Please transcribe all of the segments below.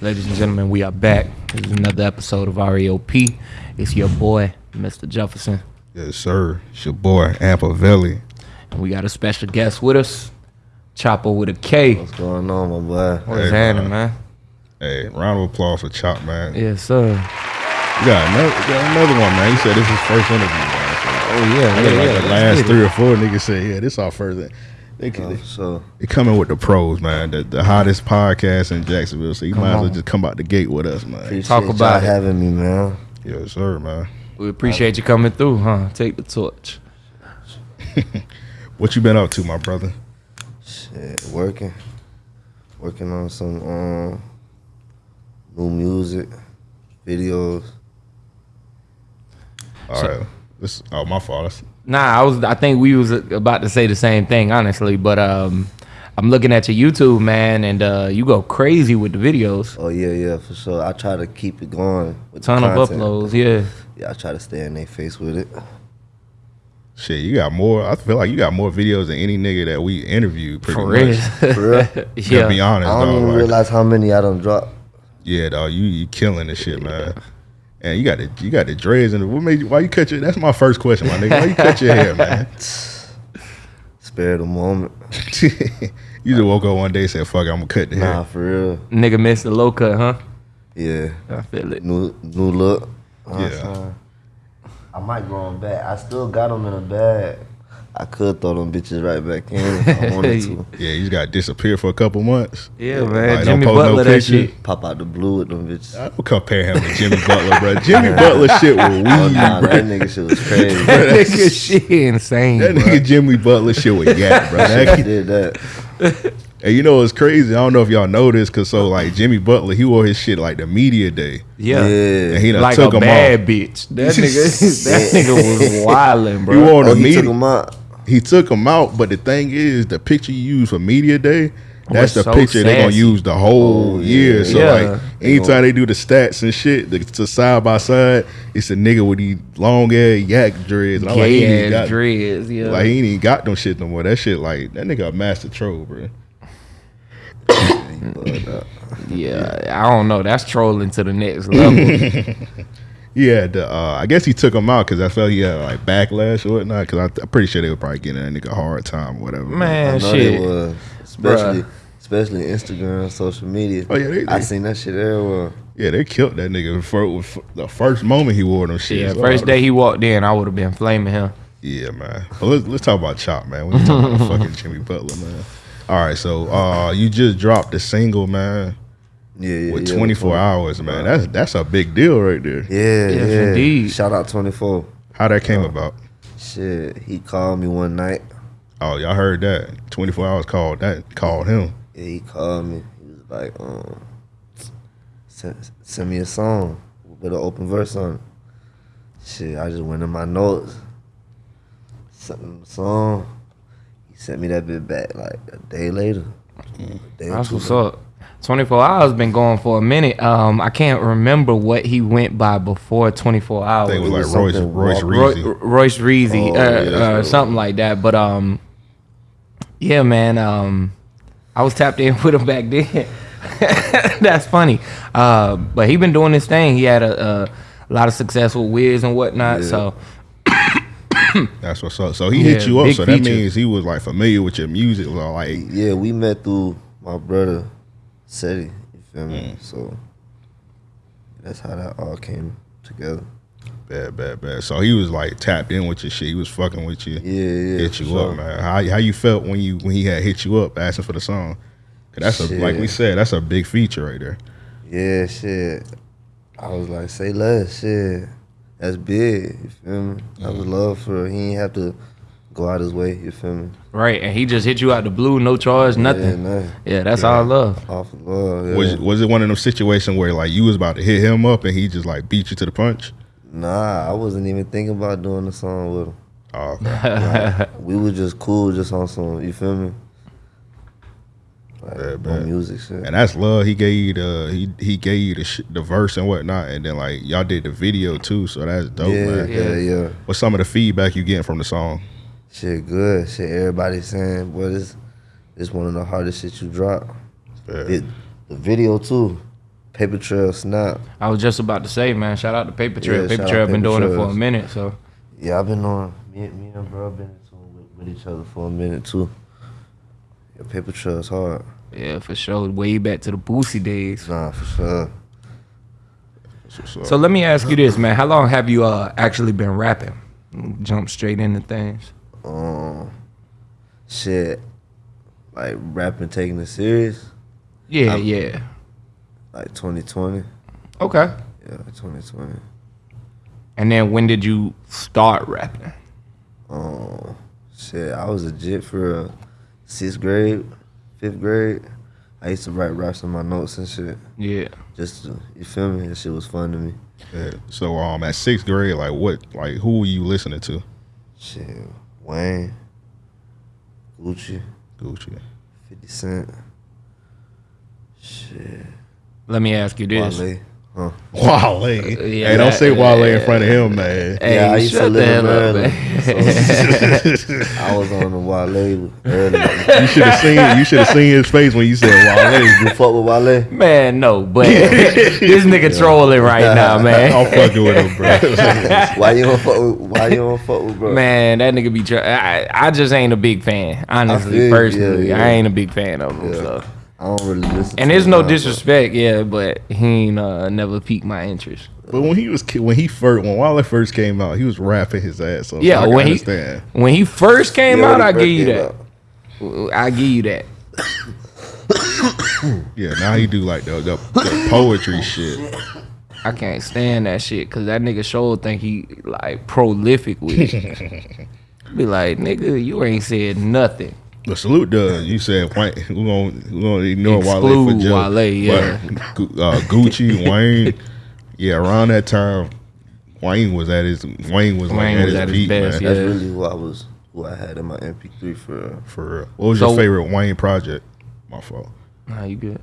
Ladies and gentlemen, we are back. This is another episode of REOP. It's your boy, Mr. Jefferson. Yes, sir. It's your boy, Ampavelli. And we got a special guest with us, Chopper with a K. What's going on, my boy? What's Hey, happening, man. man? Hey, round of applause for Chop, man. Yes, sir. You got another, you got another one, man. He said this is his first interview, man. So, Oh, yeah. I yeah, like yeah. the last get it. three or four niggas said, yeah, this our first. in- They, they, so they coming with the pros, man. The, the hottest podcast in Jacksonville. So you Come might as well on. just come out the gate with us, man. appreciate Talk y'all about having me, man. Yes, sir, man. We appreciate you coming through, huh? Take the torch. What you been up to, my brother? Shit, working, working on some um new music, videos. All So- right. This, oh, my fault. That's- Nah, I was. I think we was about to say the same thing, honestly. But um, I'm looking at your YouTube, man, and uh, you go crazy with the videos. Oh yeah, yeah, for sure. I try to keep it going. With the Ton of uploads, yeah. Yeah, I try to stay in their face with it. Shit, you got more. I feel like you got more videos than any nigga that we interviewed. Pretty For real. much. For real. To be yeah. honest, I don't dog. even like- realize how many I don't drop. Yeah, dog, you you killing this shit, man. And you got the you got the dreads and what made you, why you cut your? That's my first question, my nigga. Why you cut your hair, man? Spare the moment. you just woke up one day and said, "Fuck, it, I'm gonna cut the hair. Nah, for real. Nigga missed the low cut, huh? Yeah. I feel it. New new look. You know Yeah. saying? I might grow them back. I still got them in a bag. I could throw them bitches right back in if I wanted to. Yeah, you just got to disappear for a couple months. Yeah, man. Like, Jimmy post no Butler, that shit. Pop out the blue with them bitches. I don't compare him to Jimmy Butler, bro. Jimmy Butler shit with weed, Oh, nah, bro. that nigga shit was crazy. That nigga shit insane. That bro. nigga Jimmy Butler shit with yak, bro. I That, did that. and you know it's crazy. I don't know if y'all know this, cause so like Jimmy Butler, he wore his shit like the media day, Yeah. and he done Like took a him bad off. bitch. That nigga, that nigga was wilding, bro. He wore Oh, the he media. Took them out. he took him out, but the thing is, the picture you use for media day, oh, that's the so picture they're gonna use the whole Oh, year. yeah. So Yeah. like, anytime they do the stats and shit, the, to side by side, it's a nigga with these long ass yak dreads. And I'm like, he ain't got, dreads, yeah. like he ain't even got them shit no more. That shit like that nigga a master troll, bro. Yeah, I don't know. That's trolling to the next level. Yeah, the, uh, I guess he took him out because I felt he had like backlash or whatnot. Because I'm pretty sure they were probably getting that nigga a hard time or whatever. I Man, know shit. they was. Especially, Bruh. especially Instagram, social media. Oh, yeah, they- I they- seen that shit everywhere. Yeah, they killed that nigga for, for the first moment he wore them shit. Yeah, first day he walked in, I would have been flaming him. Yeah, man. Well, let's let's talk about Chop, man. We talking about fucking Jimmy Butler, man. All right, so uh, you just dropped the single, man, Yeah, yeah. with yeah, 24 before. hours, man. That's that's a big deal right there. Yeah, Yes, yeah. indeed. Shout out 24. How that came about? Shit, he called me one night. Oh, y'all heard that? 24 hours called that called him. Yeah, he called me. He was like, um, send, send me a song with an open verse on it. Shit, I just went in my notes, sent him the song. He sent me that bit back like a day later. A day That's what's later. up. 24 hours been going for a minute. Um, I can't remember what he went by before 24 I hours. think it was it like was Royce Royce Roy- Roy, Reezy. Royce Reezy, Oh, uh, yeah, uh, something like that. But um, yeah, man. Um, I was tapped in with him back then. That's funny. Uh, but he been doing this thing. He had a, a lot of success with Wiz and whatnot. Yeah. So That's what's up. So he hit you up. So that feature. means he was like familiar with your music. Like, Yeah, we met through my brother, Seti. You feel me? Mm. So that's how that all came together. bad, bad, bad. So he was like tapped in with your shit. He was fucking with you. Yeah, yeah. hit you sure. up, man. How how you felt when you when he had hit you up asking for the song? 'Cause that's a like we said, that's a big feature right there. Yeah, shit. I was like, say less, shit. That's big. You feel me? That was love for he ain't have to go out his way. You feel me? right, and he just hit you out the blue, no charge, Yeah, nothing. nothing. Yeah, that's all love. Off of love. Yeah. Was was it one of them situations where like you was about to hit him up and he just like beat you to the punch? Nah, I wasn't even thinking about doing the song with him. Oh, okay. We were just cool, just on some. You feel me? Like, Yeah, on man. music shit. and that's love. He gave you the he he gave you the sh- the verse and whatnot, and then like y'all did the video too. So that's dope, yeah, man. yeah, yeah. What's some of the feedback you getting from the song? Shit, good. Shit, everybody saying, boy, this this one of the hardest shit you drop. It, the video too. Paper Trail Snap. I was just about to say, man, shout out to Paper Trail. Yeah, Paper shout Trail out been Paper doing it for a minute, so Yeah, I've been on me, me and bro been into it with, with each other for a minute too. Yeah, Paper Trail's hard. yeah, for sure. Way back to the Boosie days. Nah, for sure. That's what's up. So let me ask you this, man. How long have you uh actually been rapping? Jump straight into things. Um, shit, like rapping, taking it serious, Yeah, I'm- yeah. like 2020. Okay. Yeah, 2020. And then when did you start rapping? Um, shit, I was a jit for uh, sixth grade, fifth grade. I used to write raps in my notes and shit. Yeah. Just to, you feel me? That shit was fun to me. Yeah. So um, at sixth grade, like what, like who were you listening to? Shit, Wayne, Gucci, Gucci. 50 Cent. Shit, Let me ask you this. Wale. Huh? Wale. Uh, yeah, hey, don't say Wale in front of him, man. Hey, Yeah, I used to live in hell up, Maryland. I was on the Wale early. You should have seen. You should have seen his face when you said Wale. you fuck with Wale? Man, no, but this nigga trolling right now, man. I'm fucking with him, bro. Why you don't fuck with? Why you don't fuck with bro? Man, that nigga be. Tr- I, I just ain't a big fan, honestly. feel personally, yeah, yeah. I ain't a big fan of him. Yeah. So. I don't really listen. And there's no now, but- disrespect, yeah, but he ain't uh, never piqued my interest. But when he was ki- when he first when Wale first came out, he was rapping his ass off. Yeah, so I can when he when he first came Yeah, out, when I give first you came that. I give you that. Yeah, now he do like the the, the poetry shit. I can't stand that shit because that nigga sure think he like prolific with it. Be like, nigga, you ain't said nothing. The salute does. You said Wayne. We're gonna we're gonna ignore Wale Exclude for just, Wale, yeah. But, Gu- uh, Gucci, Wayne. Yeah, around that time, Wayne was at his Wayne was like Wayne at was his at his peak, best, man. yeah. That's really who I was. Who I had in my MP3 for. For real. What was So- your favorite Wayne project? My fault. Nah, you good.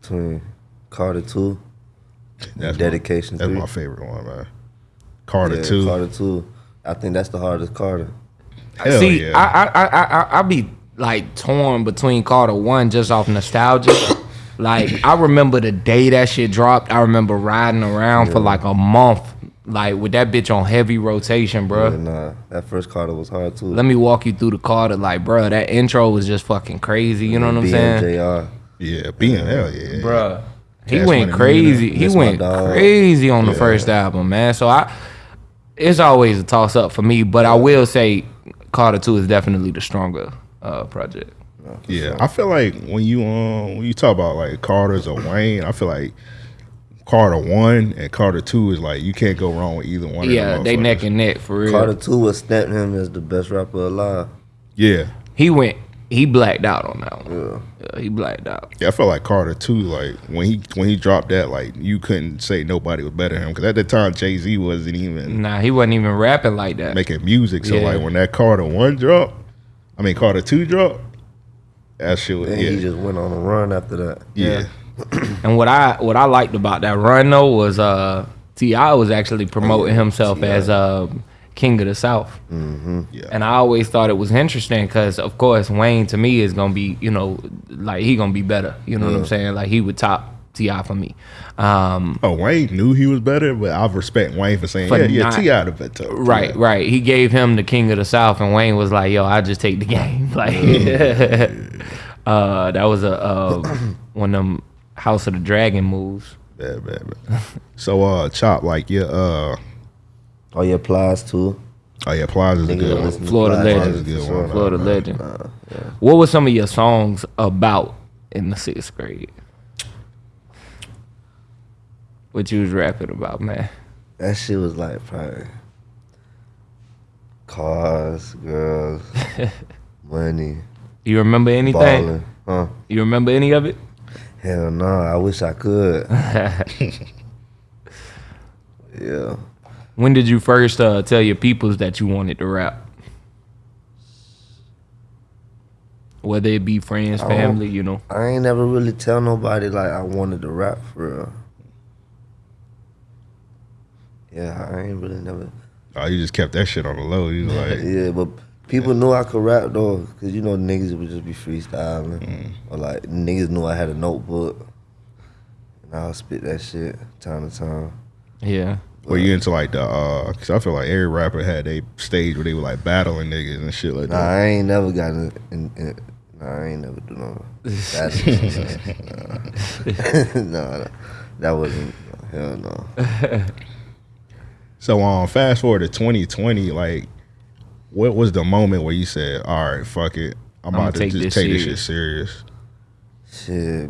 between Carter Two, That's Dedication My, that's three. my favorite one, man. Carter yeah, two. Carter Two. I think that's the hardest Carter. Hell See, yeah. I, I, I, I, I be like torn between Carter One just off nostalgia. like I remember the day that shit dropped. I remember riding around for like a month, like with that bitch on heavy rotation, bro. And uh, that first Carter was hard too. Let me walk you through the Carter, like, bro. That intro was just fucking crazy. You know what I'm saying, yeah, being hell yeah. Bruh. He Cash went crazy. He went crazy on the Yeah. first album, man. So I, it's always a toss up for me. But I will say, Carter Two is definitely the stronger uh, project. Yeah, I feel like when you um when you talk about like Carter's or Wayne, I feel like Carter one and Carter two is like you can't go wrong with either one. Yeah, of they neck and neck for real. Carter Two was stamped him as the best rapper alive. Yeah, He went. He blacked out on that one. Yeah. Yeah, he blacked out. yeah. I felt like Carter too. like when he when he dropped that, like you couldn't say nobody was better than him because at the time Jay Z wasn't even Nah, he wasn't even rapping like that. making music. So Yeah. like when that Carter one dropped, I mean Carter two dropped, that shit was And yeah he just went on a run after that. yeah. And what I what I liked about that run though was uh T.I. was actually promoting himself T.I. as uh, King of the South. yeah. And I always thought it was interesting because, of course, Wayne to me is gonna be, you know, like he gonna be better. You know what I'm saying? Like he would top T.I. for me. Um, Oh, Wayne knew he was better, but I respect Wayne for saying, For yeah, yeah, not- T out of it. too. right, Yeah. right. He gave him the King of the South, and Wayne was like, "Yo, I just take the game." Like, uh, that was a uh, one of them House of the Dragon moves. Bad, bad, bad. so, uh, Chop, like, yeah, uh, Oh yeah, Plies too. oh, yeah, Plies's a good one. Florida Plies legend. for That's a good one. Florida man. legend. Uh, yeah. What were some of your songs about in the sixth grade? What you was rapping about, man? That shit was like probably cars, girls, money, You remember anything? balling. Huh? You remember any of it? Hell no, I wish I could. yeah. When did you first uh, tell your peoples that you wanted to rap? Whether it be friends, I family, you know. I ain't never really tell nobody like I wanted to rap for real. Yeah, I ain't really never. Oh, you just kept that shit on the low. You was like, Yeah, but People knew I could rap though, cause you know niggas would just be freestyling, Mm. or like niggas knew I had a notebook, and I'll spit that shit time to time. Yeah. Were you into like the? uh Cause I feel like every rapper had a stage where they were like battling niggas and shit like Nah, that. I ain't never gotten in. in nah, I ain't never do no. That's, nah. nah, that wasn't. Hell no. So um, fast forward to 2020, like, what was the moment where you said, "All right, fuck it, I'm I'ma about to take just this take this shit serious." Shit,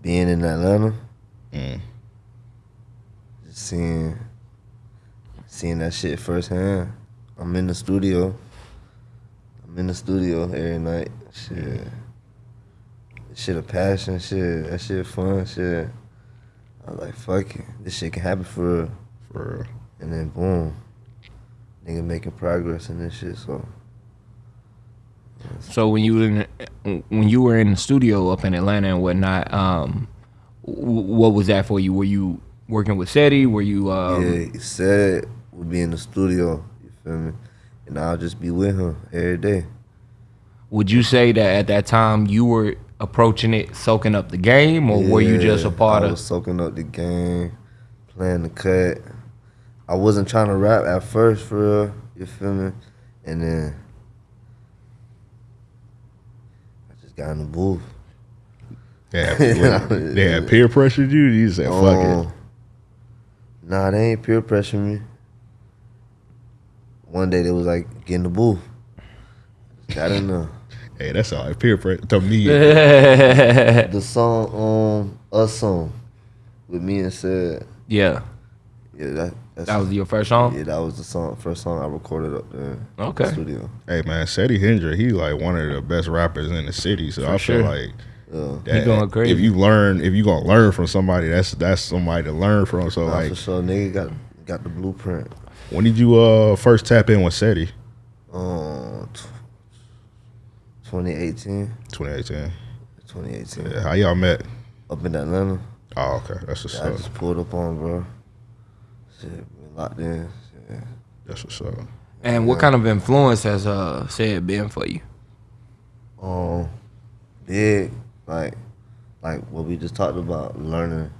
being in Atlanta, Mm. just seeing, seeing that shit firsthand. I'm in the studio. I'm in the studio every night. Shit, shit a passion. Shit, that shit fun. Shit. I was like, fuck it, this shit can happen for real. For real. And then boom, nigga making progress in this shit. So So when you were in, when you were in the studio up in Atlanta and whatnot, um, what was that for you? Were you working with SETI? Were you? Um, yeah, he said we'll be in the studio. You feel me? And I'll just be with him every day. Would you say that at that time you were approaching it, soaking up the game, or were you just a Yeah, part I of? was soaking up the game, playing the cut. I wasn't trying to rap at first for real. You feel me? And then I just got in the booth. Yeah, they had peer pressured you. You said, "Fuck it." Nah, they ain't peer pressure me. One day they was like, get in the booth. Got in there. Hey, that's all right. Peer pressure to me. The song, um, Us Song, with me and Seti, yeah, yeah, that that's, that was your first song. yeah, that was the song, first song I recorded up there. in the Okay. studio. hey man, Seti Hendra, he like one of the best rappers in the city. So I sure. feel like Yeah. that, going crazy. If you learn, if you gonna learn from somebody, that's that's somebody to learn from. So Nah, like, for sure, nigga got got the blueprint. when did you uh first tap in with Seti? Um, tw- 2018, 2018. 2018, Yeah, how y'all met? up in Atlanta. Oh, okay. That's what's I up. just pulled up on, bro. Shit, been locked in. Shit. That's what's up. And what kind of influence has uh Seti been for you? um big like like what we just talked about learning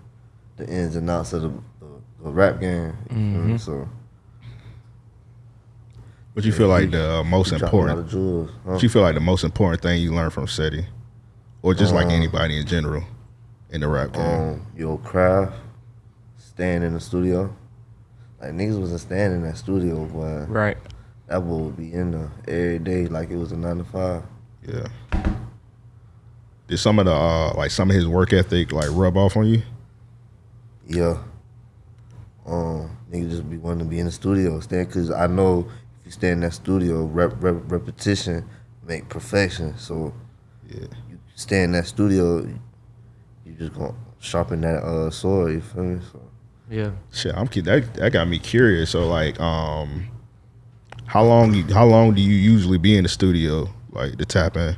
the ins and outs of the, the, the rap game you feel so What you feel like the uh, most he dropped a lot important? jewels huh? What you feel like the most important thing you learned from Seti, or just like Uh, anybody in general in the rap game? um your craft staying in the studio like niggas wasn't staying in that studio boy Right. that boy would be in there every day like it was a nine to five Yeah. Did some of the uh, like some of his work ethic like rub off on you? Yeah. Um, nigga just be wanting to be in the studio, stay because I know if you stay in that studio, rep, rep, repetition make perfection. So Yeah. you stay in that studio, you just gonna sharpen that uh sword. You feel me? So Yeah. Shit, I'm cu- that that got me curious. So like, um, how long how long do you usually be in the studio like to tap in?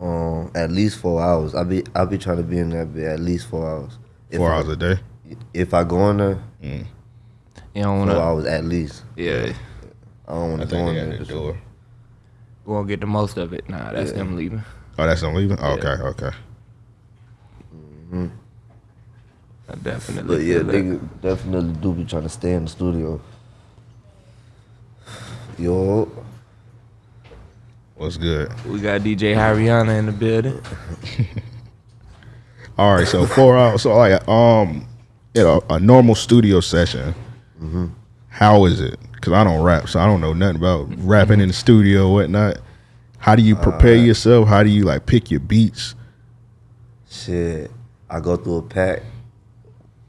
Um, at least four hours. I be I be trying to be in that bit at least four hours. If Four I, hours a day. If I go in there, You don't four wanna. hours at least. Yeah. I don't want to go think in there. the door. We won't get the most of it. Nah, that's Yeah. them leaving. Oh, that's them leaving. Okay, okay. I definitely. But yeah, feel that. nigga definitely do be trying to stay in the studio. Yo, What's good? We got DJ Hariana in the building. All right, so four hours. So like, um, you know, a normal studio session. Mm-hmm. how is it? Because I don't rap, so I don't know nothing about rapping in the studio, or whatnot. How do you uh, prepare yourself? How do you like pick your beats? shit. I go through a pack.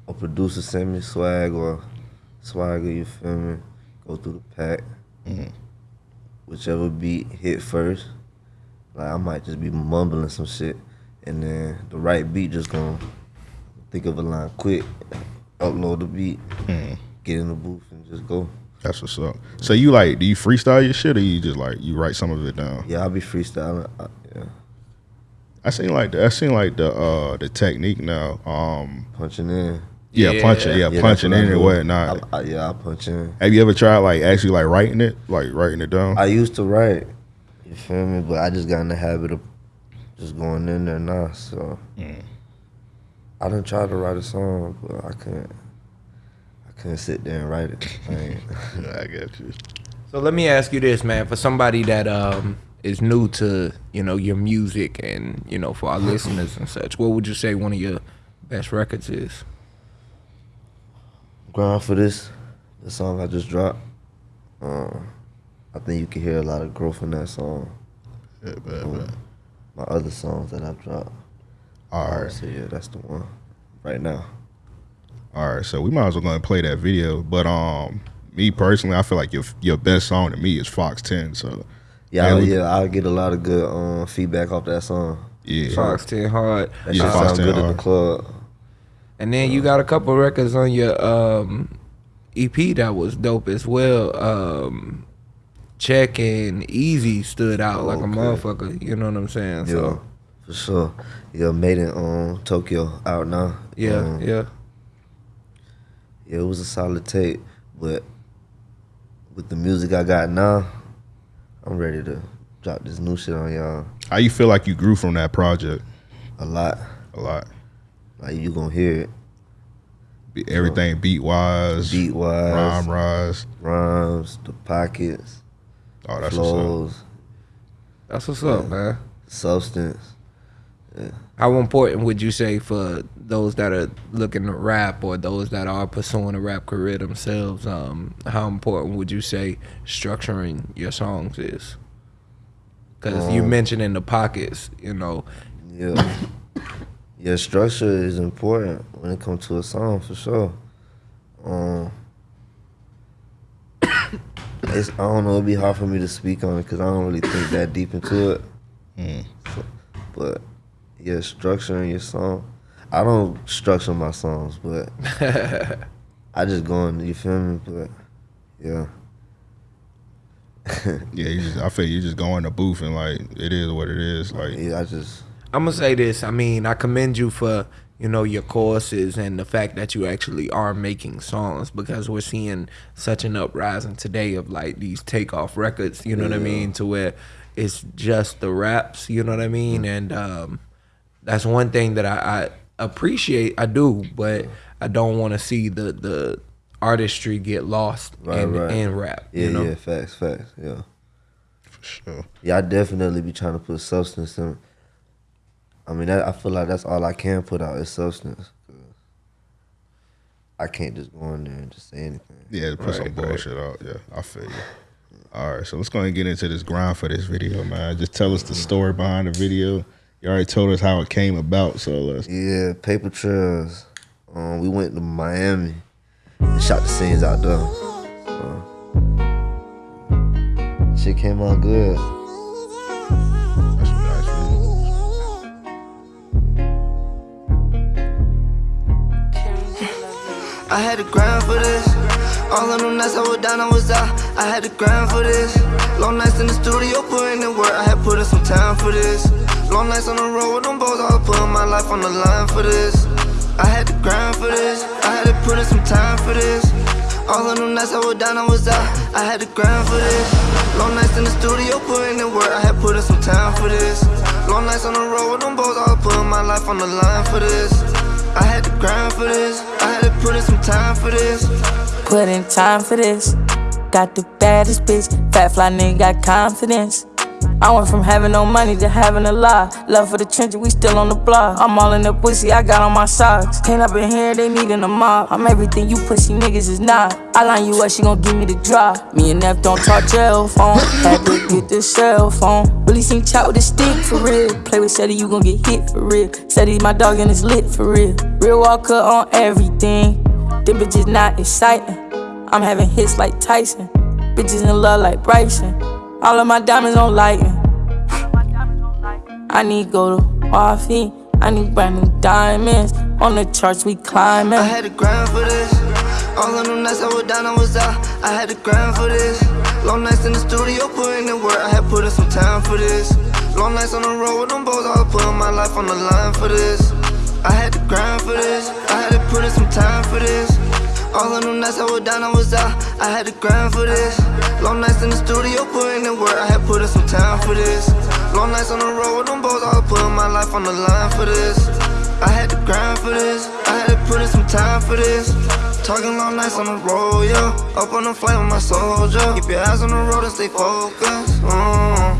A producer send me swag or swagger, you feel me? Go through the pack. Mm. Whichever beat hit first. Like I might just be mumbling some shit. And then the right beat just gonna think of a line quick, upload the beat, get in the booth and just go. That's what's up. So you like, do you freestyle your shit, or you just like you write some of it down? Yeah, I'll be freestyling. I, yeah. I seen like the, I seen like the uh the technique now. Um, Punching in. Yeah, Yeah. punching. Yeah, Yeah, punching that's in what I and do. whatnot. I, I, yeah, I punch in. Have you ever tried like actually like writing it, like writing it down? I used to write, you feel me? But I just got in the habit of just going in there now. So I done tried to write a song, but I couldn't. I couldn't sit there and write it. I ain't- I get you. So let me ask you this, man. For somebody that um is new to you know your music and you know for our listeners and such, what would you say one of your best records is? Grind for this, the song I just dropped. Uh, I think you can hear a lot of growth in that song. Yeah, bet, Um, bet. My other songs that I've dropped. All right, So yeah, that's the one right now. all right. So we might as well go and play that video. But um, me personally, I feel like your your best song to me is Fox Ten. So Yeah, Yeah, I, yeah, I get a lot of good um, feedback off that song. yeah, Fox Ten Hard. That Yeah, shit Fox sound 10 good in hard. the club. And then you got a couple records on your um, EP that was dope as well. Um, Check and Easy stood out like a motherfucker. You know what I'm saying? Yeah, So for sure. Yeah, made in um, Tokyo out now. yeah, Um, yeah. Yeah, it was a solid tape, but with the music I got now, I'm ready to drop this new shit on y'all How you feel like you grew from that project? a lot. A lot. Like you gonna hear it, Be- Everything beat wise, beat wise, rhyme rise. rhymes, the pockets, Oh, that's what's up. flows, That's what's up, man. substance. Yeah. How important would you say for those that are looking to rap or those that are pursuing a rap career themselves? Um, how important would you say structuring your songs is? Because you Um, mentioned in the pockets, you know, Yeah. Yeah, structure is important when it comes to a song for sure. Um, it's I don't know. It'd be hard for me to speak on it because I don't really think that deep into it. Mm. So- but yeah, structuring your song. I don't structure my songs, but I just go in. You feel me? But yeah, Yeah, you just, I feel you just go in the booth and like it is what it is. Like yeah. I just I'm gonna say this. I mean, I commend you for you know your courses and the fact that you actually are making songs because we're seeing such an uprising today of like these takeoff records. You know what I mean? To where it's just the raps. You know what I mean? And um, that's one thing that I, I appreciate. I do, but I don't want to see the the artistry get lost Right, in right. in rap. yeah, you know? yeah. Facts, facts. Yeah. for sure. Yeah, I definitely be trying to put substance in. I mean, that, I feel like that's all I can put out is substance. I can't just go in there and just say anything. Yeah, put some Right, right. bullshit out. Yeah, I feel you. All right, so let's go and get into this grind for this video, man. Just tell us the story behind the video. You already told us how it came about, so let's. Yeah, paper trails. Um, we went to Miami and shot the scenes out there. So, shit came out good. I had to grind for this. All of them nights I was down, I was out. I had to grind for this. Long nights in the studio, putting in work. I had put in some time for this. Long nights on the road with them boys, I was putting my life on the line for this. I had to grind for this. I had to put in some time for this. All of them nights I was down, I was out. I had to grind for this. Long nights in the studio, putting in work. I had put in some time for this. Long nights on the road with them boys, I was putting my life on the line for this. I had to grind for this. I had to put in some time for this. Put in time for this. Got the baddest bitch. Fat fly nigga got confidence. I went from having no money to having a lot. Love for the trenches, we still on the block. I'm all in the pussy, I got on my socks. Came up in here, they needin' a mop. I'm everything you pussy niggas is not. I line you up, she gon' give me the drop. Me and F don't talk jail phone. Had to get the cell phone. Really seen chop with a stick for real. Play with Shetty, you gon' get hit for real. Shetty, my dog, and it's lit for real. Real walker on everything. Them bitches not exciting. I'm having hits like Tyson. Bitches in love like Bryson. All of my diamonds on lighting. I need gold Wafi. I need brand new diamonds. On the charts we climbing. I had to grind for this. All of them nights I was down, I was out. I had to grind for this. Long nights in the studio, putting in work. I had put in some time for this. Long nights on the road with them boys, I was putting my life on the line for this. I had to grind for this. I had to put in some time for this. All of them nights I was down, I was out. I had to grind for this. For this. Long nights on the road with them boys, I was putting my life on the line for this. I had to grind for this. I had to put in some time for this. Talking long nights on the road, yeah. Up on the flight with my soldier. Keep your eyes on the road and stay focused. Mm.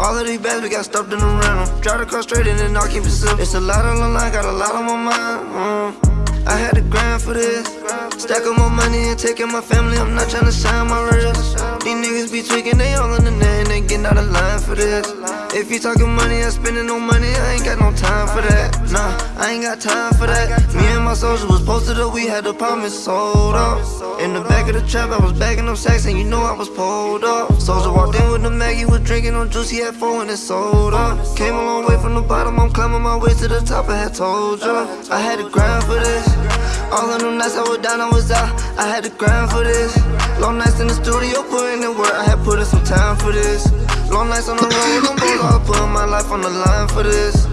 All of these bags we got stuffed in the rental. Drive the car straight and then I'll keep it simple. It's a lot on the line, got a lot on my mind. Mm. I had to grind for this. Stack up my money and taking my family. I'm not trying to shine my wrist. These niggas be tweaking, they all in the net and they getting out of line for this. If you talking money, I'm spending no money. I ain't got no time for that. Nah, I ain't got time for that. Me and my soldier was posted up, we had the promise sold up. In the back of the trap, I was bagging up sacks and you know I was pulled up. Soldier walked in with the Maggie, was drinking on juice, he had four and it sold up. Came a long way from the bottom, I'm climbing my way to the top, I had told ya. I had to grind for this. All of them nights I was down, I was out. I had to grind for this. Long nights in the studio, putting in work. I had put in some time for this. Long nights on the road them boys, I putting my life on the line for this.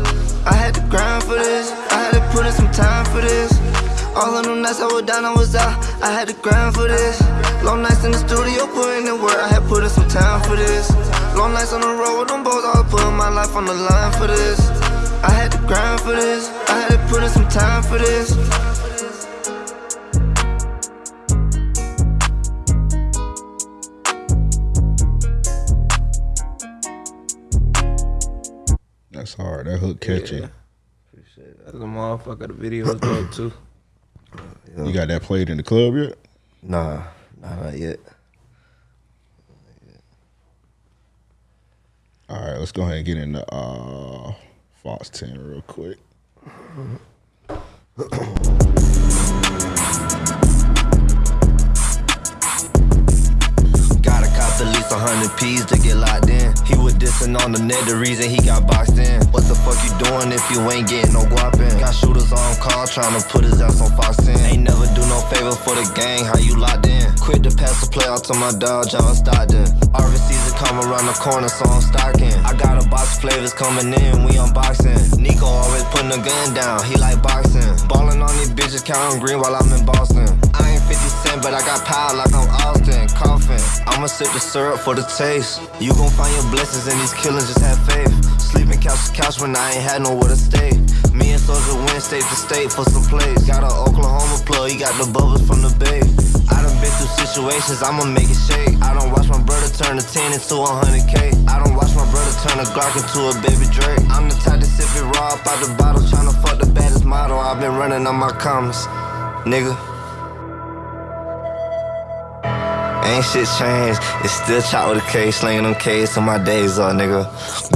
I had to grind for this. I had to put in some time for this. All of them nights I was down, I was out. I had to grind for this. Long nights in the studio, putting in work. I had put in some time for this. Long nights on the road with them boys, I was putting my life on the line for this. I had to grind for this. I had to put in some time for this. Hard. That hook catchy. Yeah. That's a motherfucker. The video is dope too. You got that played in the club yet? Nah, nah, not yet. All right, let's go ahead and get into uh, Fox 10 real quick. a hundred P's to get locked in. He was dissing on the net, the reason he got boxed in. What the fuck you doing if you ain't getting no guap in? Got shooters on call trying to put his ass on Fox 10. Ain't never do no favor for the gang, how you locked in? Quit to pass the play out to my dog, John Stockton. Harvest season come around the corner, so I'm stocking. I got a box of flavors coming in, we unboxing. Nico always putting a gun down, he like boxing. Ballin' on these bitches, counting green while I'm in Boston. I ain't 50 Cent, but I got power like I'm Austin. Coughing, I'ma sip the syrup for the taste. You gon' find your blessings in these killings, just have faith. Sleeping couch to couch when I ain't had nowhere to stay. Me and Soldier went state to state for some plays. Got an Oklahoma plug, he got the bubbles from the bay. I done been through situations, I'ma make it shake. I don't watch my brother turn a 10 into a 100K. I don't watch my brother turn a Glock into a baby Drake. I'm the type to sip it raw out the bottle, tryna fuck the baddest model. I've been running on my comments, nigga. Ain't shit changed, it's still chop with a K, slinging them K's till my days up, nigga.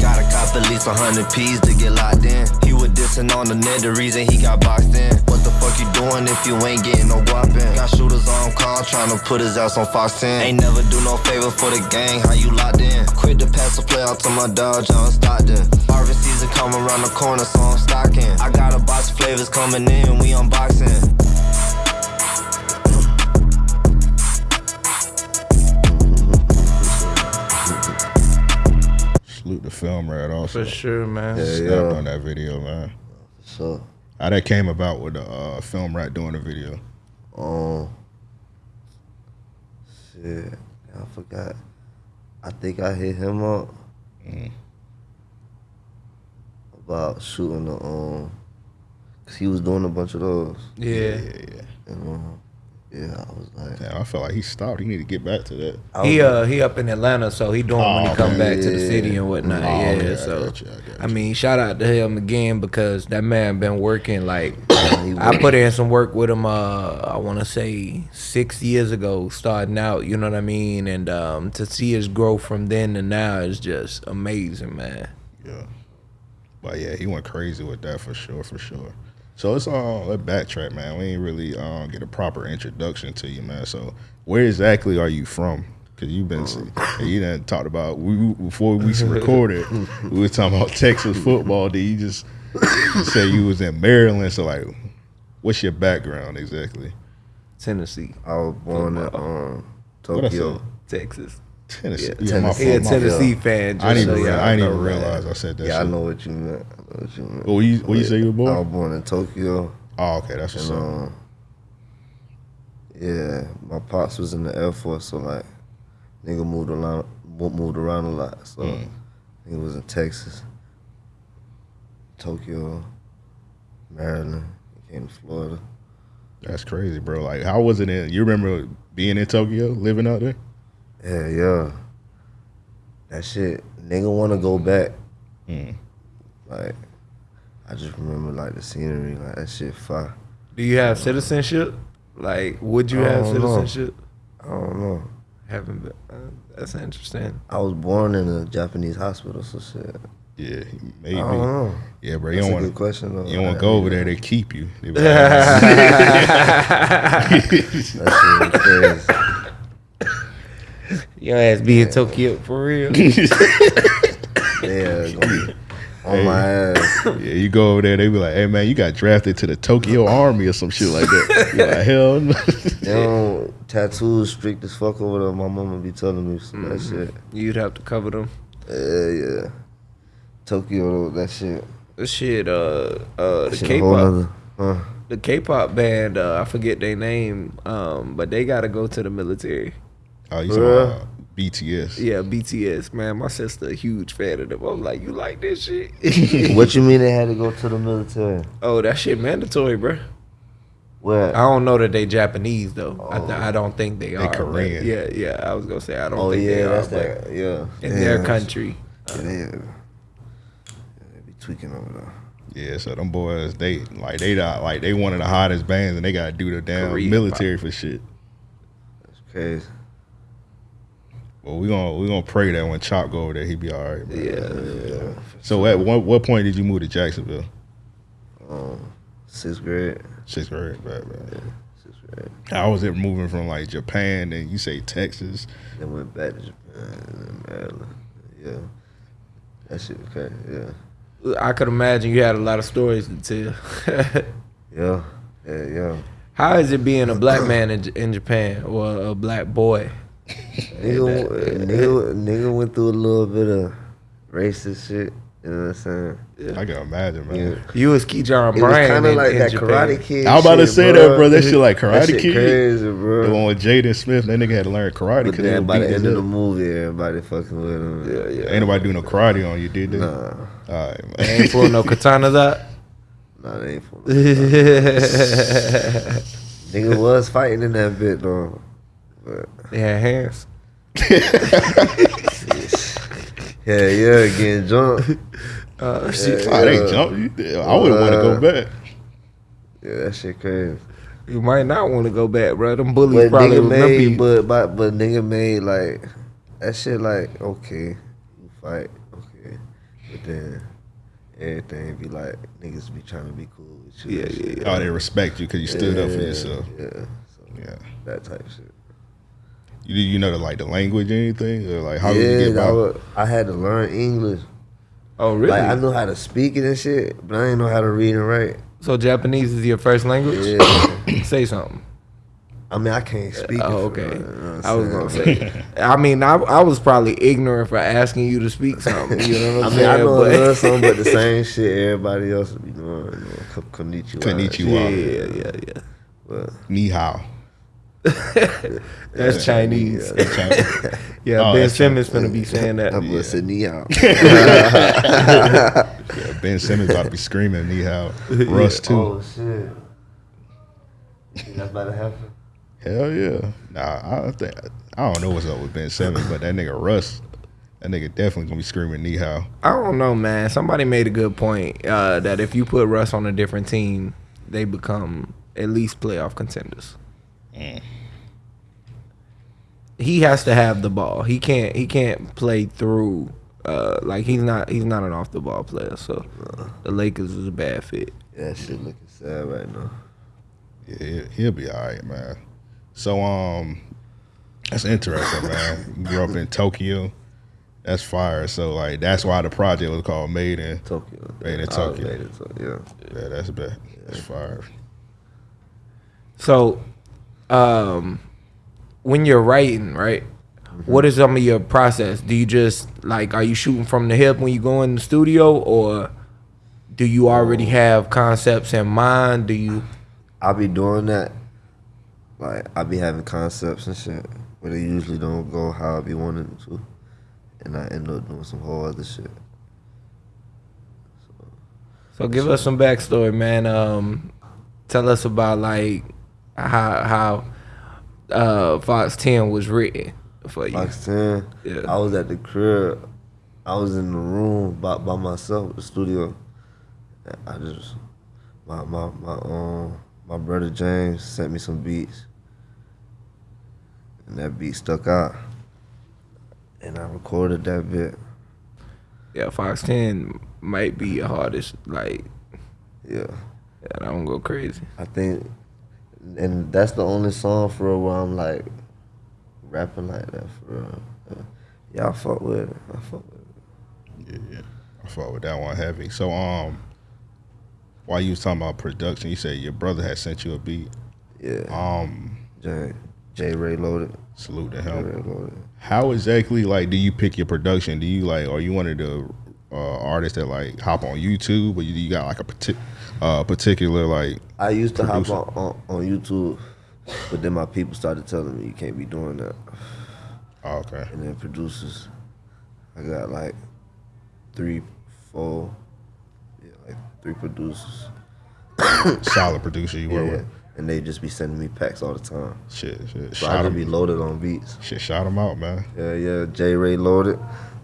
Gotta cop at least a hundred P's to get locked in. He was dissing on the net, the reason he got boxed in. What the fuck you doing if you ain't getting no in? Got shooters on call, trying to put his ass on Fox 10. Ain't never do no favor for the gang, how you locked in? Quit the pass the play out to my dog, John Stockton. Harvest season come around the corner, so I'm stocking. I got a box of flavors coming in, we unboxing. Salute the film rat also. For sure, man. Yeah, Snapped yeah. on that video, man. So, How that came about with the uh, film right doing the video. um, shit, I forgot. I think I hit him up about shooting the um, cause he was doing a bunch of those, Yeah. and um, yeah, I was like, Damn, I felt like he stopped. He need to get back to that. I He was uh he up in Atlanta, so he doing when he Oh, come man. back to the city and whatnot. Oh, yeah, okay, I so got you, I got I you. mean, shout out to him again because that man been working like he I put in some work with him. Uh, I want to say six years ago, starting out. You know what I mean? And um, to see his growth from then to now is just amazing, man. Yeah. But yeah, he went crazy with that for sure, for sure. So it's all let's backtrack, man. We ain't really um, get a proper introduction to you, man. So where exactly are you from? Cause you've been, you done talked about we before we recorded. we were talking about Texas football. Did you just say you was in Maryland? So like, what's your background exactly? Tennessee, I was born in um, Tokyo. Texas. Tennessee. Yeah, Yeah, Tennessee. He a fault, my fault. Tennessee fan. I didn't so even, I didn't even realize I said that. Yeah, I know what you meant. I know what you meant. What you, what you say you were born? I was born? in Tokyo, Oh, okay, that's what's and up. um, Yeah, my pops was in the Air Force, so like, nigga moved around, mo- moved around a lot. So Mm. he was in Texas, Tokyo, Maryland. He came to Florida. That's crazy, bro. Like, how was it in? You remember being in Tokyo, living out there? Yeah, yeah. That shit, nigga want to go back. Mm. Like, I just remember like the scenery, like that shit fire. Do you have citizenship? Like, would you I have don't know. citizenship? I don't know. Haven't been. Uh, that's interesting. I was born in a Japanese hospital, so shit. Yeah, I maybe. don't know. Yeah, bro. You That's don't a want good question though. You don't want to go over there. They keep you. They That shit crazy. Your ass be in Tokyo for real. Yeah, gonna be on my ass. yeah, you go over there. They be like, "Hey, man, you got drafted to the Tokyo Army or some shit like that." You're like, "Hell no." They don't tattoos strict as fuck over there. My mama be telling me some that Mm-hmm. shit. You'd have to cover them. Yeah, yeah. Tokyo, that shit. The shit, uh, uh, the shit K-pop, nother- huh. the K-pop band. Uh, I forget their name, um, but they gotta go to the military. oh, you talking about BTS? Yeah, BTS. Man, my sister a huge fan of them. I'm like, you like this shit? What you mean they had to go to the military? oh, that shit mandatory, bro. Where? I don't know that they Japanese though. I, oh. th- I don't think they, are. Korean. Yeah, yeah. I was gonna say I don't oh think yeah, are. that's but that. Yeah. in yeah, their country. Yeah, they, yeah, they be tweaking over there. Yeah, so them boys, they like they not, like they one of the hottest bands, and they got to do the damn Korean military for shit. That's crazy. Well, we gonna we gonna pray that when Chop go over there, he be all right. Man. Yeah. Yeah. So at what what point did you move to Jacksonville? Um, sixth grade. Sixth grade, right, right. Sixth grade. How was it moving from like Japan and you say Texas? Then went back to Japan and Maryland. Yeah. That shit was crazy. Yeah. I could imagine you had a lot of stories to tell. Yeah. Yeah. Yeah. How is it being a black man in, in Japan or a black boy? Nigga, nigga, nigga went through a little bit of racist shit. You know what I'm saying? I can imagine, man. Yeah. You was Keyshawn It was Bryant kind of like in that Japan. Karate Kid. I was about to shit, say that, bro. That shit like That Karate shit Kid. crazy, The bro. one with Jaden Smith, that nigga had to learn karate But because they then was by the beating end his of the movie, everybody fucking with him. Yeah, yeah. Ain't nobody doing no karate on you, did they? Nah, All right, man. They ain't pulling no katanas out. nah, they ain't for they Nigga was fighting in that bit though. But had hands. yeah, yeah, getting jumped. Uh, shit. Oh, they jumped you. I wouldn't want to go Uh, back. Yeah, that shit crazy. You might not want to go back, bro. Them bullies But probably nigga made, you. but, but but nigga made like that shit. Like okay, you fight, okay, but then everything be like niggas be trying to be cool with you. Yeah, and shit. yeah, Oh, they respect you because you stood up for yourself. Yeah, so Yeah. that type of shit. You you know the like the language or anything or like how yeah, did you get I, by? would- I had to learn English. Oh, really? Like I know how to speak it and shit, but I didn't know how to read and write. so Japanese is your first language? Yeah. Say something. I mean, I can't speak. Oh, it for okay. real, you know I I'm was gonna say. I mean, I, I was probably ignorant for asking you to speak something. You know what I I'm mean, I know a But- little something, but the same shit everybody else would be doing. You know, ko- konnichiwa. Konnichiwa. yeah, yeah, yeah. But Ni hao. That's Chinese. Yeah. China. Yeah, Oh, Ben that's going to be saying that. I'm gonna say ni. Yeah, ben Simmons about to be screaming ni hao. Russ too. Oh shit. That's about to happen? Hell yeah. Nah, I think I don't know what's up with Ben Simmons, but that nigga Russ, that nigga definitely gonna be screaming ni hao. I don't know, man. Somebody made a good point uh, that if you put Russ on a different team, they become at least playoff contenders. He has to have the ball. He can't. He can't play through. Uh, like he's not. He's not an off the ball player. So the Lakers is a bad fit. Yeah, that shit looking sad right now. Yeah, he'll, be all right, man. So um, that's interesting, man. Grew up in Tokyo. That's fire. So like that's why the project was called Made in. Tokyo. Made in Tokyo. made it to- yeah. Yeah, that's bad. That's fire. So, um, when you're writing, right? What is some of your process? Do you just like are you shooting from the hip when you go in the studio, or do you already have concepts in mind? Do you? I'll be doing that like I'll be having concepts and shit, but they usually don't go how I be wanting them to, and I end up doing some whole other shit. So give us some backstory, man. Um, tell us about like how how uh, Fox Ten was written for you. Fox Ten. Yeah. I was at the crib. I was in the room by by myself, the studio. I just my my my um my brother James sent me some beats, and that beat stuck out, and I recorded that bit. Yeah, Fox Ten might be your hardest. Like, Yeah, yeah, I don't go crazy. I think, and that's the only song for real where I'm like rapping like that for real. Yeah. Y'all fuck with it. I fuck with it. Yeah, yeah. I fought with that one heavy. So um, while you was talking about production, you said your brother had sent you a beat. Yeah. Um, J J Ray loaded. salute to him. How exactly like do you pick your production? Do you like are you one of the uh, artists that like hop on YouTube, or you, you got like a partic- uh, particular like? I used to Producer. hop on, on, on YouTube, but then my people started telling me you can't be doing that. Oh, okay, And then producers, I got like three, four, yeah, like three producers. solid producer you Yeah, work yeah. with. And they just be sending me packs all the time. Shit, shit, So I shout just be loaded on beats. shit, shout him out, man. Yeah, yeah. J Ray loaded,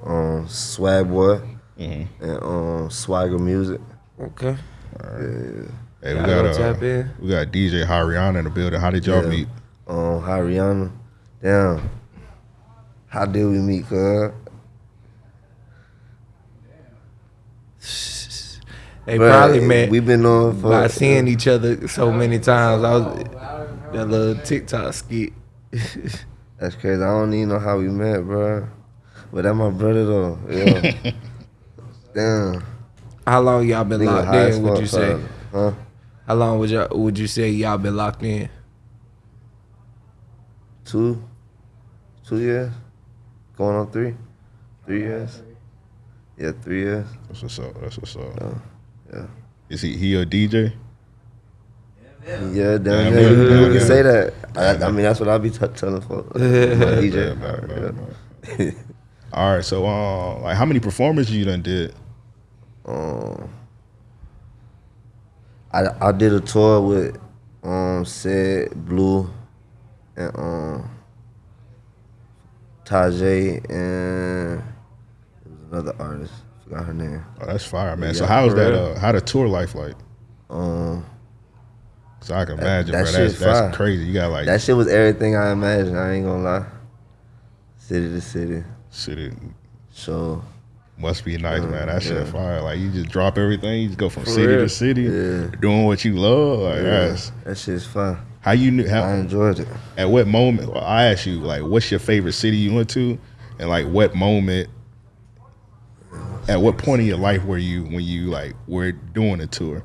um, Swag Boy, Mm-hmm. and um, Swagger Music. Okay. Hey, we got gonna tap uh, in? we got DJ Hariana in the building. How did y'all Yeah. meet? Um, Hariana. Damn. How did we meet, cuz? They Bruh, probably met We've been on for by seeing each other so many times. I was that little TikTok skit. That's crazy. I don't even know how we met, bro. But that my brother though. Yeah. Damn. How long y'all been locked high as in? Would you say? probably. Huh? How long would y'all would you say y'all been locked in? Two? Two years? Going on three? Three years? Yeah, three years. That's what's up. That's what's up. Oh, yeah. Is he he a DJ? Yeah, damn, Damn, yeah, yeah, you, yeah, you can yeah. say that. I, I mean, that's what I'll be t- telling folks. DJ. Yeah, man, man, All right, so uh, like how many performances you done did? Um, I I did a tour with um Sid Blue and um Tajay and it was another artist. Forgot her name. Oh, that's fire, man. so Yeah, how's that? Uh, how the tour life like? Um, Cause I can imagine, that bro. shit That's that's crazy. You got like that shit was everything I imagined. I ain't gonna lie. City to city, City. So must be nice, man. That shit yeah. fire. Like you just drop everything. You just go from For city real. to city, Yeah. doing what you love. Like yeah, that's that shit's fun. how you knew. How, I enjoyed it. at what moment? Well, I asked you like, what's your favorite city you went to, and like what moment? At what point in your life were you when you like were doing a tour?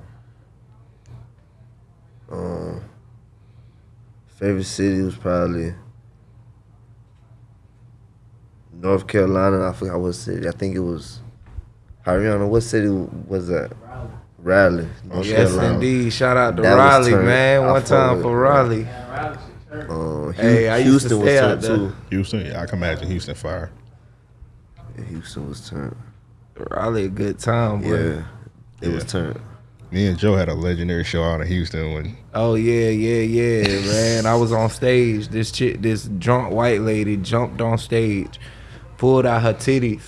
Um, favorite city was probably North Carolina. I forgot what city. I think it was Hariana. What city was that? Raleigh. North Yes, Carolina. indeed. Shout out to That Raleigh, man. One fuck time with for it. Raleigh. Um, Hu- Hey, I used to Houston was stay turned too. Houston. Yeah, I can imagine Houston fire. Yeah, Houston was turned. Raleigh, a good time, boy. Yeah, it was Yeah. turned. Me and Joe had a legendary show out in Houston when Oh yeah, yeah, yeah, man. I was on stage. This chick, this drunk white lady, jumped on stage, pulled out her titties,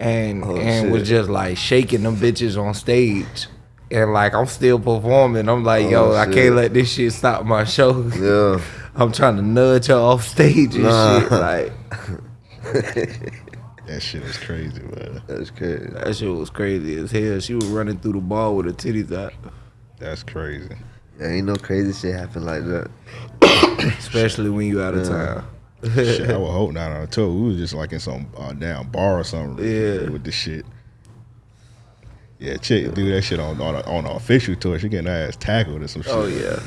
and Oh, and was just like shaking them bitches on stage. And like I'm still performing. I'm like, yo, Oh, I can't let this shit stop my show. Yeah. I'm trying to nudge her off stage and Nah. shit. Like that shit was crazy, man. That's crazy. that shit was crazy as hell. She was running through the ball with her titties out. That's crazy. Yeah, ain't no crazy shit happen like that. Especially when you out of town. Shit, I would hope not on a tour. We was just like in some uh, damn bar or something. Yeah. with the shit. Yeah, chick do that shit on on, a, on an official tour. She getting her ass tackled or some shit. Oh yeah.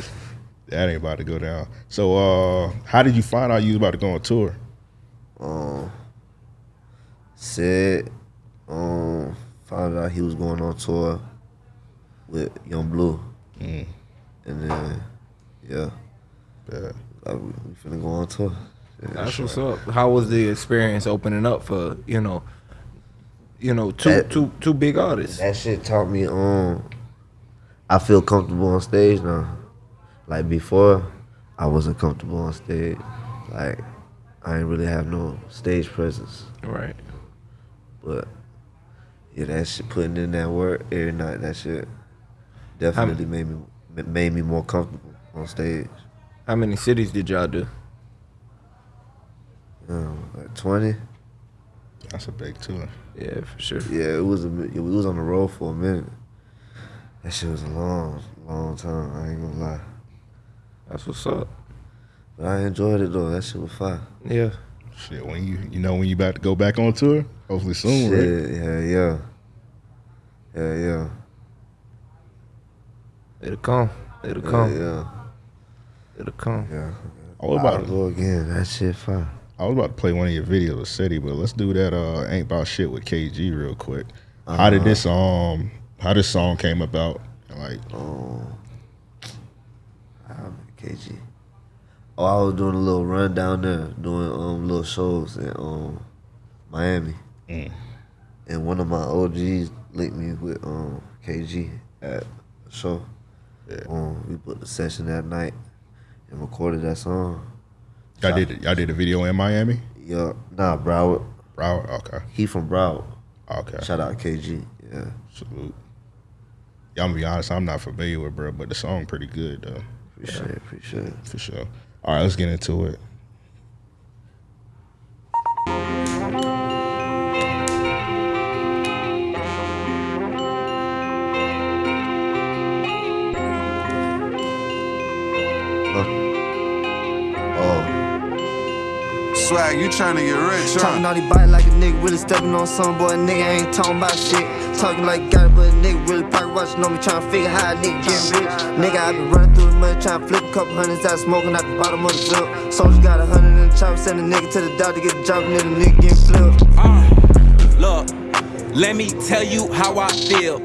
that ain't about to go down. So, uh, how did you find out you was about to go on tour? um, said, um, found out he was going on tour with Young Blue, Mm. and then yeah, Yeah. we, we finna go on tour. That's what's up. How was the experience opening up for you know, you know, two That- two two big artists? That shit taught me um I feel comfortable on stage now. Like before, I wasn't comfortable on stage. Like I didn't really have no stage presence. Right. But yeah, that shit putting in that work every night, that shit definitely made me made me more comfortable on stage. How many cities did y'all do? Um, like twenty. That's a big tour. Yeah, for sure. Yeah, it was a mi- we was on the road for a minute. That shit was a long, long time. I ain't gonna lie, That's what's up. but I enjoyed it though. That shit was fun. Yeah. Shit, when you you know when you about to go back on tour, hopefully soon, right? Shit, yeah, yeah, yeah, yeah, It'll come. It'll yeah, come. yeah. It'll come. yeah. I was I'll about to, go again. That shit fun. I was about to play one of your videos with Seti, but let's do that. Uh, ain't about shit with KG real quick. How did this um how this song came about? Like Um, KG. Oh, I was doing a little run down there, doing um little shows in um Miami, Mm. and one of my OGs linked me with um KG at a show. Yeah. Um, we put a session that night and recorded that song. Y'all did y'all did a video in Miami? Yeah, nah, Broward. Broward? Okay. He from Broward. Okay. Shout out KG. Yeah, Salute. Yeah, I'm gonna be honest, I'm not familiar with bro, but the song pretty good though. appreciate it, appreciate it. For sure. All right, let's get into it. Swag, you trying to get rich, Talking huh? all these bite like a nigga really stepping on some boy. Nigga ain't talking about shit. Talking like got it, but a nigga really pocket watching on me trying to figure how a nigga get rich. Nigga, I been running through the money trying to flip a couple hundreds out smoking out the bottom of the zip. Soldier got a hundred in the chopper, send a nigga to the doctor, get the job, and then the nigga getting flipped. Uh, look, let me tell you how I feel.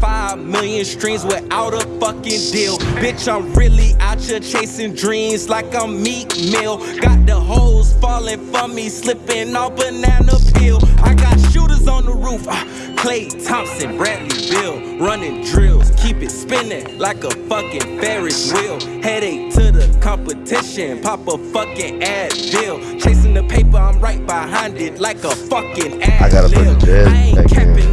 Five million streams without a fucking deal. Bitch, I'm really out here chasing dreams like I'm Meek Mill. Got the hoes falling for me, slipping off banana peel. I got shooters on the roof. Uh, Klay Thompson, Bradley Beal, running drills. Keep it spinning like a fucking Ferris wheel. Headache to the competition, pop a fucking ad deal. Chasing the paper, I'm right behind it like a fucking ad I gotta put the jazz I ain't back in.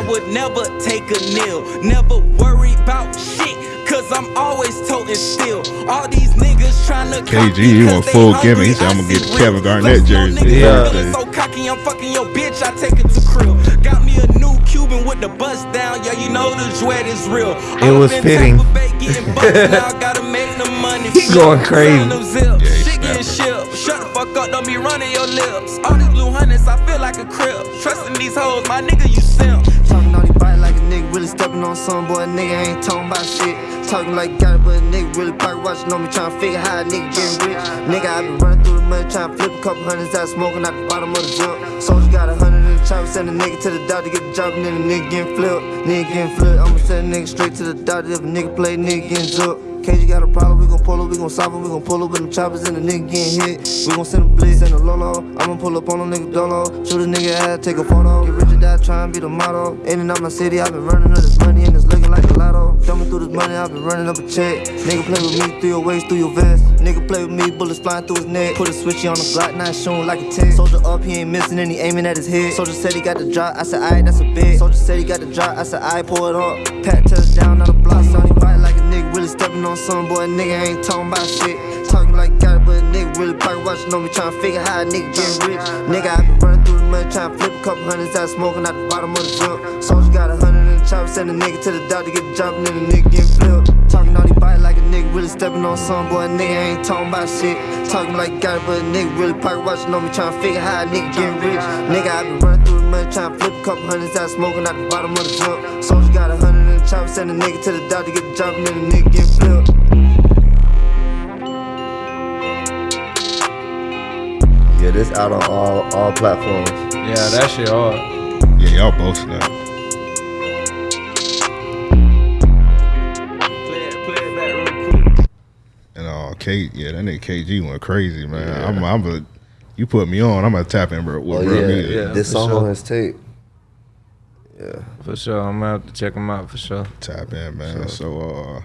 Capping it. I would never take a nil, never worry about shit. Cause I'm always toting still. All these niggas tryna KG, copy you 'cause want they full hungry. gimmick. He said, I "I'ma get the real. Kevin Garnett jersey." nigga Yeah. so cocky, I'm fucking your bitch. I take it to crib. Got me a new Cuban with the bust down. Yeah, you know the sweat is real. It was fitting. Getting bucks now, gotta make the money. He going crazy. Selling them zips. Yeah, he Shit getting snapping. shipped. Shut the fuck up, don't be running your lips. All these blue hundreds, I feel like a crib. Trusting these hoes, my nigga, you simp. Nigga really stepping on some boy. Nigga ain't talking about shit. Talking like it, but a nigga really pocket watching on me trying to figure how a nigga getting rich. Nigga, I been running through the money trying to flip a couple hundreds out smoking out the bottom of the zip. Soldier got a hundred in the chopper, send a nigga to the doctor, get the job, and then the nigga getting flipped. Nigga getting flipped. I'ma send a nigga straight to the doctor if a nigga play, nigga getting zooked. KG got a problem, we gon' pull up, we gon' solve it, we gon' pull up with the choppers and the nigga getting hit. We gon' send a blitz, send a Lolo. I'ma pull up on a nigga dolo. Shoot a nigga ass, take a photo. Get rich or die, try and be the motto. In and out my city, i been running up this money and it's looking like a lotto. Jumping through this money, i been running up a check. Nigga play with me through your waist, through your vest. Nigga play with me, bullets flying through his neck. Put a switchy on the Glock, not showing like a 10. Soldier up, he ain't missing and he aiming at his head. Soldier said he got the drop, I said, aight, that's a bit. Soldier said he got the drop, I said, aight, pull it up. Pat touchdown, not a block. Sonny really stepping on some boy. Nigga ain't talking about shit. Talking like it, but nigga really pocket watching on me trying to figure how a nigga get rich. Nigga, I been running through the money trying to flip a couple hundreds out smoking out the bottom of the zip. Soldier got a hundred in the chopper, send a nigga to the doctor, to get the job, and then the nigga getting flipped. Talking all these bite like a nigga really stepping on some boy. Nigga ain't talking about shit. Talking like it, but nigga really pocket watching on me trying to figure how a nigga get rich. Nigga, I been running through the money trying to flip a couple hundreds out smoking out the bottom of the zip. Soldier got a hundred in the send a nigga to the doctor, get the job, and then the nigga getting flipped. yeah, this out on all all platforms. Yeah, that shit hard. Yeah, y'all both snap. Play it, play it back real quick. And um K, yeah, that nigga KG went crazy, man. I'm, I'm a, you put me on, I'm gonna tap in, bro. With Oh bro yeah, music. yeah. this song sure. on his tape. Yeah, For sure. I'm gonna have to check him out for sure. Tap in, man. So, uh, let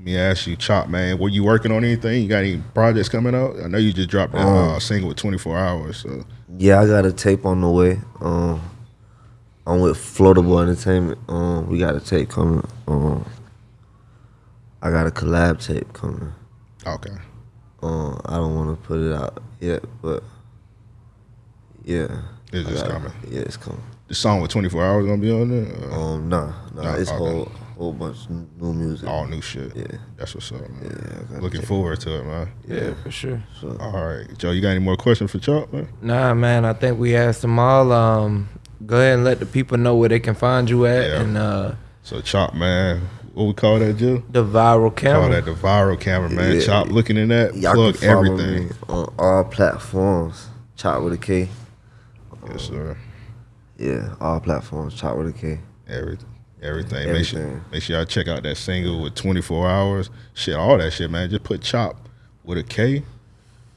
me ask you, Chop, man, were you working on anything? You got any projects coming out? I know you just dropped that Um, uh, single with 24 hours. So, yeah, I got a tape on the way. Um, I'm with Floatable Entertainment. Um, we got a tape coming. Um, I got a collab tape coming. okay. Um, I don't want to put it out yet, but yeah, It's I just got- coming. Yeah, it's coming. The song with 24 hours gonna be on there? Uh, Um, nah, nah, Nah, it's okay. whole whole bunch of new music. all new shit. Yeah. That's what's up, man. Yeah, I got Looking it. forward to it, man. Yeah, for sure. All right. Joe, you got any more questions for Chop, man? Nah, man, I think we asked them all. Um, go ahead and let the people know where they can find you at Yeah. and uh, So, Chop, man, what we call that, Joe? the viral camera. Call that the viral camera, man. Yeah. Chop looking in that, Y'all plug can everything. me on all platforms. Chop with a K. Yes, sir. Yeah, all platforms. Chop with a K. Everything. Everything. Make sure make sure y'all check out that single with 24 hours. Shit, all that shit, man. Just put Chop with a K.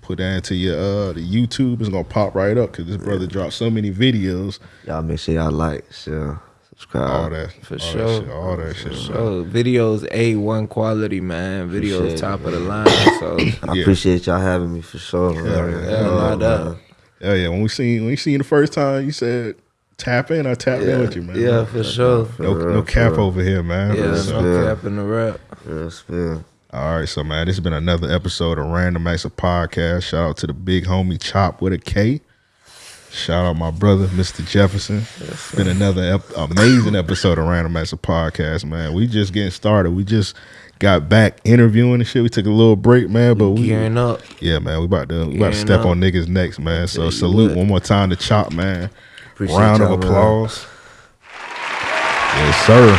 Put that into your uh the YouTube. It's gonna pop right up because this brother dropped so many videos. Y'all make sure y'all like, share, subscribe. All that. For all sure. That shit, all that shit. man. So videos A one quality, man. Videos Appreciate top it, of the line. So I Yeah. appreciate y'all having me for sure. man. yeah. Yeah, Oh, no doubt. man. Yeah, yeah. When we seen when we seen the first time, you said tap in. I tapped in with you, man. yeah, for sure. No, For no real, cap real. over here, man. Yeah, So- no Yeah. cap in the rap. Real spill. All right, so man, this has been another episode of Random Acts of Podcast. Shout out to the big homie Chop with a K. Shout out my brother, Mr. Jefferson. It's been another ep- amazing episode of Random Acts of Podcast, man. We just getting started. We just got back interviewing and shit. We took a little break, man, but we Gearing up. yeah, man, we about to we about to step up. on niggas next, man. So tell you salute what. one more time to Chop, man. Appreciate Round of y'all, man. applause. Yes, sir.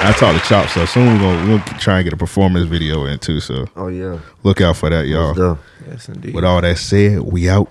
I talked to Chop, so soon we're gonna, we're gonna try and get a performance video in too. So Oh yeah. look out for that, y'all. Yes, indeed. With all that said, we out.